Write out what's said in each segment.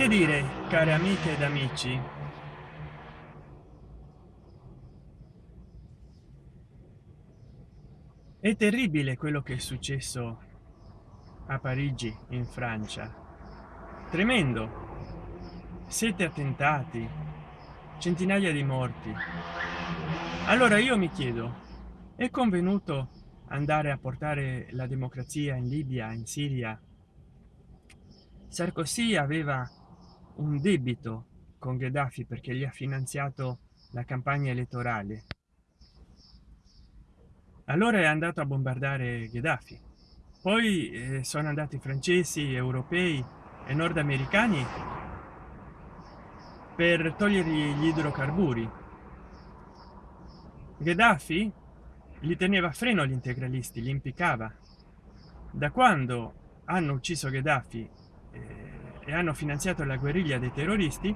che dire care amiche ed amici? È terribile quello che è successo a parigi in francia. Tremendo. Sette attentati centinaia di morti. Allora io mi chiedo è convenuto andare a portare la democrazia in libia in siria? Sarkozy aveva un debito con gheddafi perché gli ha finanziato la campagna elettorale. Allora è andato a bombardare gheddafi. Poi eh, sono andati francesi europei e nordamericani per togliergli gli idrocarburi. Gheddafi li teneva a freno gli integralisti li impiccava. Da quando hanno ucciso gheddafi eh, e hanno finanziato la guerriglia dei terroristi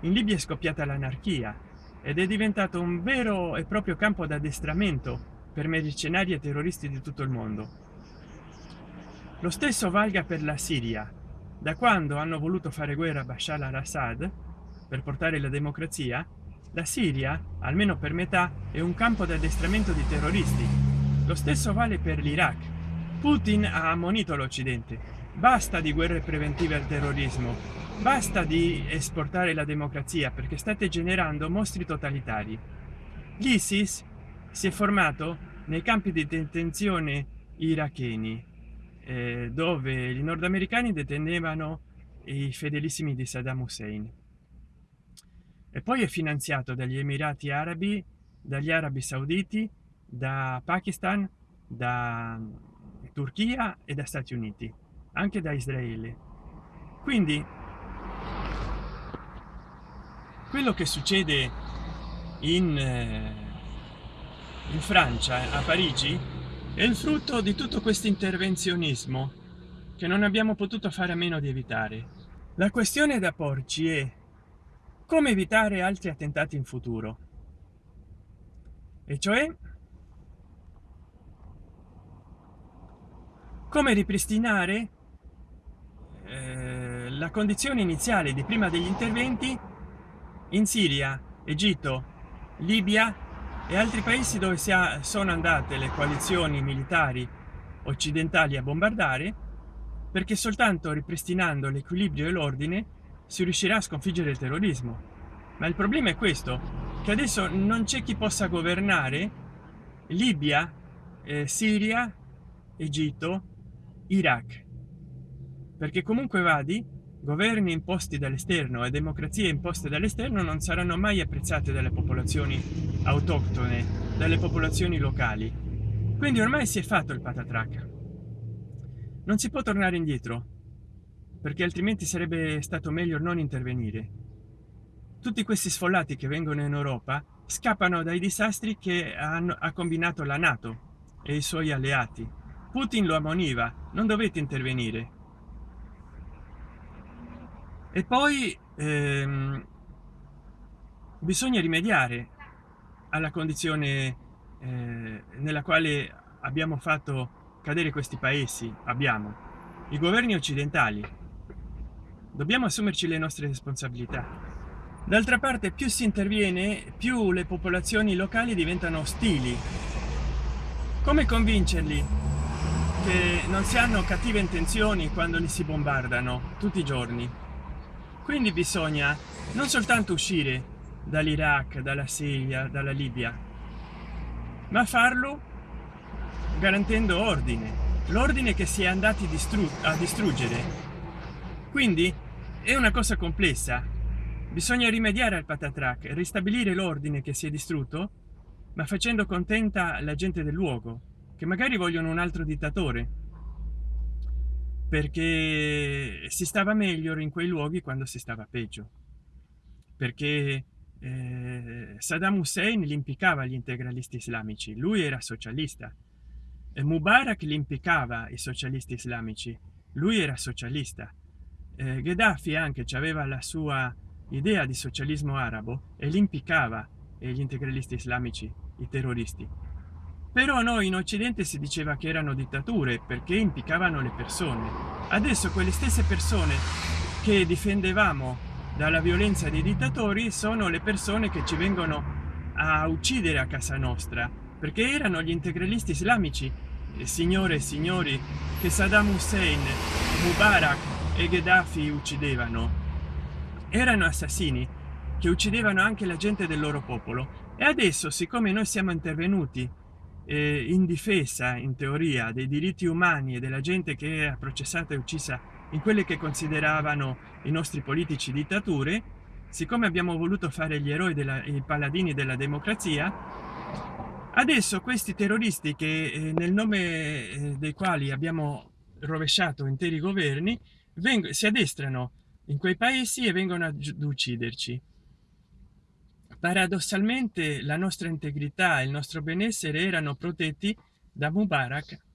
in libia è scoppiata l'anarchia ed è diventato un vero e proprio campo d'addestramento per mercenari e terroristi di tutto il mondo. Lo stesso valga per la siria. Da quando hanno voluto fare guerra a bashar al-assad per portare la democrazia la siria almeno per metà è un campo d'addestramento di terroristi. Lo stesso vale per l'iraq. Putin ha ammonito l'occidente basta di guerre preventive al terrorismo. Basta di esportare la democrazia perché state generando mostri totalitari. L'isis si è formato nei campi di detenzione iracheni eh, dove i nordamericani detenevano i fedelissimi di saddam hussein. E poi è finanziato dagli emirati arabi dagli arabi sauditi da pakistan da turchia e da stati uniti anche da israele. Quindi quello che succede in eh, in francia a parigi è il frutto di tutto questo intervenzionismo che non abbiamo potuto fare a meno di evitare. La questione da porci è come evitare altri attentati in futuro. E cioè come ripristinare la condizione iniziale di prima degli interventi in siria egitto libia e altri paesi dove sono andate le coalizioni militari occidentali a bombardare perché soltanto ripristinando l'equilibrio e l'ordine si riuscirà a sconfiggere il terrorismo. Ma il problema è questo che adesso non c'è chi possa governare libia eh, siria egitto iraq. Perché comunque vadi governi imposti dall'esterno e democrazie imposte dall'esterno non saranno mai apprezzate dalle popolazioni autoctone dalle popolazioni locali. Quindi ormai si è fatto il patatrac. Non si può tornare indietro perché altrimenti sarebbe stato meglio non intervenire. Tutti questi sfollati che vengono in europa scappano dai disastri che hanno ha combinato la nato e i suoi alleati. Putin lo ammoniva non dovete intervenire e poi ehm, bisogna rimediare alla condizione eh, nella quale abbiamo fatto cadere questi paesi. Abbiamo i governi occidentali. Dobbiamo assumerci le nostre responsabilità. D'altra parte più si interviene più le popolazioni locali diventano ostili. Come convincerli che non si hanno cattive intenzioni quando li si bombardano tutti i giorni quindi bisogna non soltanto uscire dall'iraq dalla siria dalla libia ma farlo garantendo ordine l'ordine che si è andati a distruggere. Quindi è una cosa complessa. Bisogna rimediare al patatrac ristabilire l'ordine che si è distrutto ma facendo contenta la gente del luogo che magari vogliono un altro dittatore perché si stava meglio in quei luoghi quando si stava peggio. Perché eh, Saddam Hussein li impiccava gli integralisti islamici lui era socialista. E Mubarak li impiccava i socialisti islamici lui era socialista. Eh, Gheddafi anche aveva la sua idea di socialismo arabo e li impiccava gli integralisti islamici i terroristi però noi in occidente si diceva che erano dittature perché impiccavano le persone. Adesso quelle stesse persone che difendevamo dalla violenza dei dittatori sono le persone che ci vengono a uccidere a casa nostra perché erano gli integralisti islamici eh, signore e signori che saddam hussein mubarak e gheddafi uccidevano. Erano assassini che uccidevano anche la gente del loro popolo. E adesso siccome noi siamo intervenuti eh, in difesa in teoria dei diritti umani e della gente che era processata e uccisa in quelle che consideravano i nostri politici dittature siccome abbiamo voluto fare gli eroi della i paladini della democrazia adesso questi terroristi che eh, nel nome eh, dei quali abbiamo rovesciato interi governi si addestrano in quei paesi e vengono ad ucciderci paradossalmente la nostra integrità e il nostro benessere erano protetti da mubarak